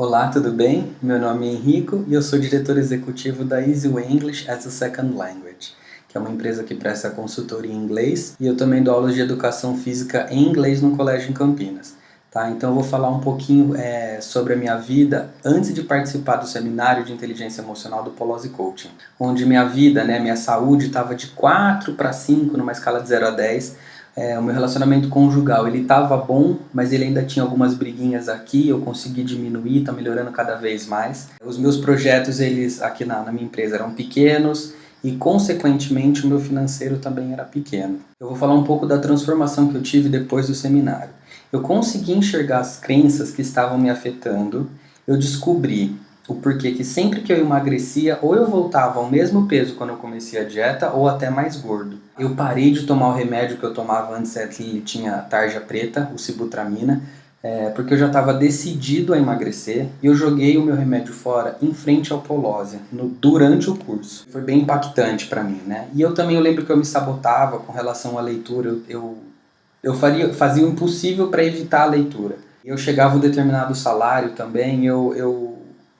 Olá, tudo bem? Meu nome é Henrico e eu sou diretor executivo da Easy English as a Second Language, que é uma empresa que presta consultoria em inglês e eu também dou aulas de educação física em inglês no colégio em Campinas. Tá? Então eu vou falar um pouquinho é, sobre a minha vida antes de participar do seminário de inteligência emocional do Polozzi Coaching, onde minha vida, né, minha saúde estava de 4 para 5 numa escala de 0 a 10, é, o meu relacionamento conjugal, ele estava bom, mas ele ainda tinha algumas briguinhas aqui, eu consegui diminuir, está melhorando cada vez mais. Os meus projetos, eles aqui na, na minha empresa eram pequenos, e consequentemente o meu financeiro também era pequeno. Eu vou falar um pouco da transformação que eu tive depois do seminário. Eu consegui enxergar as crenças que estavam me afetando, eu descobri o porquê que sempre que eu emagrecia, ou eu voltava ao mesmo peso quando eu comecei a dieta, ou até mais gordo. Eu parei de tomar o remédio que eu tomava antes, que tinha tarja preta, o sibutramina, é, porque eu já estava decidido a emagrecer e eu joguei o meu remédio fora em frente ao Polose, no, durante o curso. Foi bem impactante para mim, né? E eu também eu lembro que eu me sabotava com relação à leitura, eu, eu, eu faria, fazia o impossível para evitar a leitura. Eu chegava um determinado salário também, eu, eu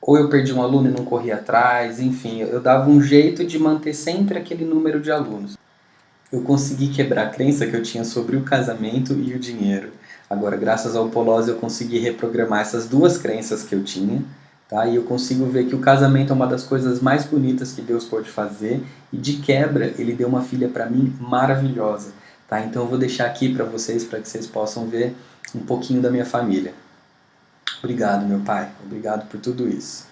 ou eu perdi um aluno e não corria atrás, enfim, eu dava um jeito de manter sempre aquele número de alunos. Eu consegui quebrar a crença que eu tinha sobre o casamento e o dinheiro. Agora, graças ao Polose, eu consegui reprogramar essas duas crenças que eu tinha, tá? E eu consigo ver que o casamento é uma das coisas mais bonitas que Deus pode fazer, e de quebra, Ele deu uma filha para mim maravilhosa, tá? Então eu vou deixar aqui para vocês, para que vocês possam ver um pouquinho da minha família. Obrigado, meu pai. Obrigado por tudo isso.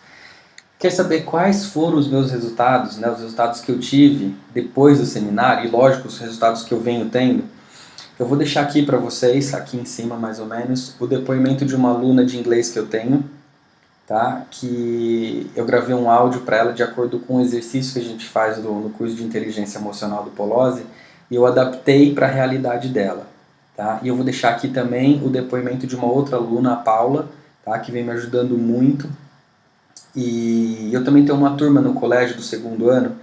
Quer saber quais foram os meus resultados, né, os resultados que eu tive depois do seminário, e lógico, os resultados que eu venho tendo? Eu vou deixar aqui para vocês, aqui em cima mais ou menos, o depoimento de uma aluna de inglês que eu tenho, tá? que eu gravei um áudio para ela de acordo com o exercício que a gente faz do, no curso de inteligência emocional do Polose, e eu adaptei para a realidade dela. Tá? E eu vou deixar aqui também o depoimento de uma outra aluna, a Paula, tá? que vem me ajudando muito. E eu também tenho uma turma no colégio do segundo ano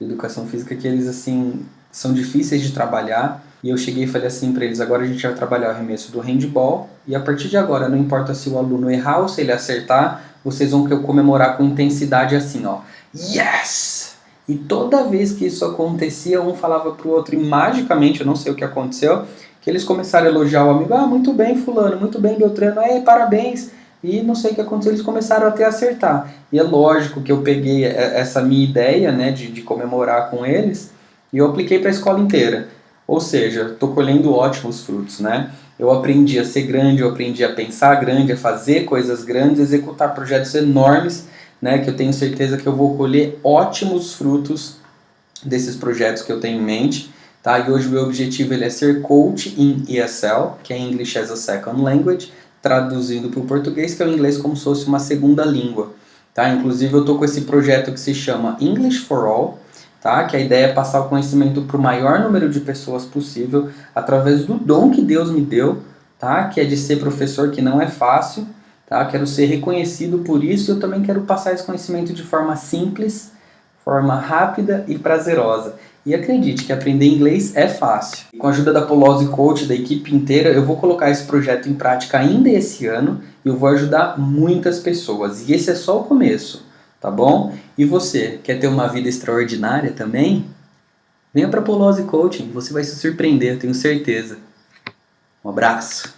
de educação física que eles assim são difíceis de trabalhar. E eu cheguei e falei assim para eles, agora a gente vai trabalhar o arremesso do handball e a partir de agora, não importa se o aluno errar ou se ele acertar, vocês vão comemorar com intensidade assim, ó. Yes! E toda vez que isso acontecia, um falava pro outro e magicamente, eu não sei o que aconteceu, que eles começaram a elogiar o amigo, ah, muito bem fulano, muito bem Beltrano, é, parabéns e não sei o que aconteceu, eles começaram até a acertar. E é lógico que eu peguei essa minha ideia né, de, de comemorar com eles e eu apliquei para a escola inteira. Ou seja, estou colhendo ótimos frutos. Né? Eu aprendi a ser grande, eu aprendi a pensar grande, a fazer coisas grandes, executar projetos enormes, né, que eu tenho certeza que eu vou colher ótimos frutos desses projetos que eu tenho em mente. Tá? E hoje o meu objetivo ele é ser coach em ESL, que é English as a Second Language, traduzindo para o português, que é o inglês como se fosse uma segunda língua. Tá? Inclusive eu estou com esse projeto que se chama English for All, tá? que a ideia é passar o conhecimento para o maior número de pessoas possível, através do dom que Deus me deu, tá? que é de ser professor, que não é fácil, tá? quero ser reconhecido por isso e eu também quero passar esse conhecimento de forma simples, forma rápida e prazerosa. E acredite que aprender inglês é fácil. Com a ajuda da Polose Coach, da equipe inteira, eu vou colocar esse projeto em prática ainda esse ano e eu vou ajudar muitas pessoas. E esse é só o começo, tá bom? E você, quer ter uma vida extraordinária também? Venha para a Polose Coaching, você vai se surpreender, eu tenho certeza. Um abraço!